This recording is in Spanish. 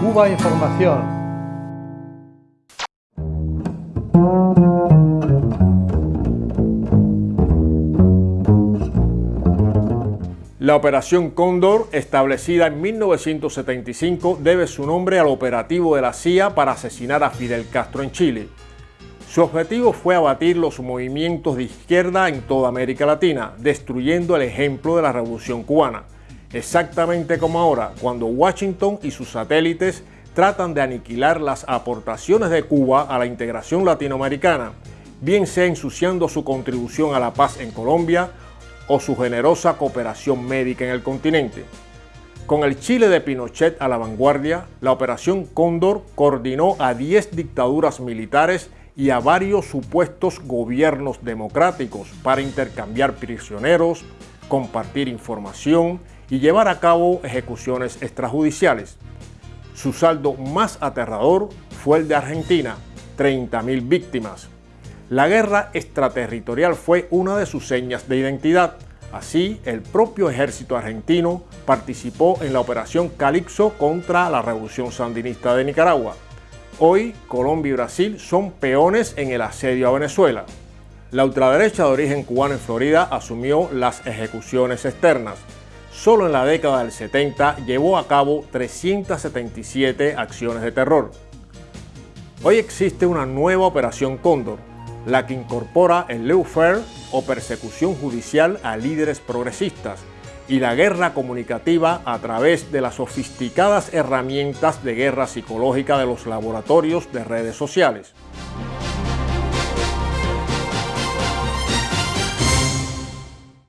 Cuba Información. La Operación Cóndor, establecida en 1975, debe su nombre al operativo de la CIA para asesinar a Fidel Castro en Chile. Su objetivo fue abatir los movimientos de izquierda en toda América Latina, destruyendo el ejemplo de la Revolución Cubana. Exactamente como ahora, cuando Washington y sus satélites tratan de aniquilar las aportaciones de Cuba a la integración latinoamericana, bien sea ensuciando su contribución a la paz en Colombia o su generosa cooperación médica en el continente. Con el Chile de Pinochet a la vanguardia, la Operación Cóndor coordinó a 10 dictaduras militares y a varios supuestos gobiernos democráticos para intercambiar prisioneros, compartir información y llevar a cabo ejecuciones extrajudiciales. Su saldo más aterrador fue el de Argentina, 30.000 víctimas. La guerra extraterritorial fue una de sus señas de identidad. Así, el propio ejército argentino participó en la operación Calipso contra la revolución sandinista de Nicaragua. Hoy, Colombia y Brasil son peones en el asedio a Venezuela. La ultraderecha de origen cubano en Florida asumió las ejecuciones externas. Solo en la década del 70 llevó a cabo 377 acciones de terror. Hoy existe una nueva operación Cóndor, la que incorpora el lawfare o persecución judicial a líderes progresistas, y la guerra comunicativa a través de las sofisticadas herramientas de guerra psicológica de los laboratorios de redes sociales.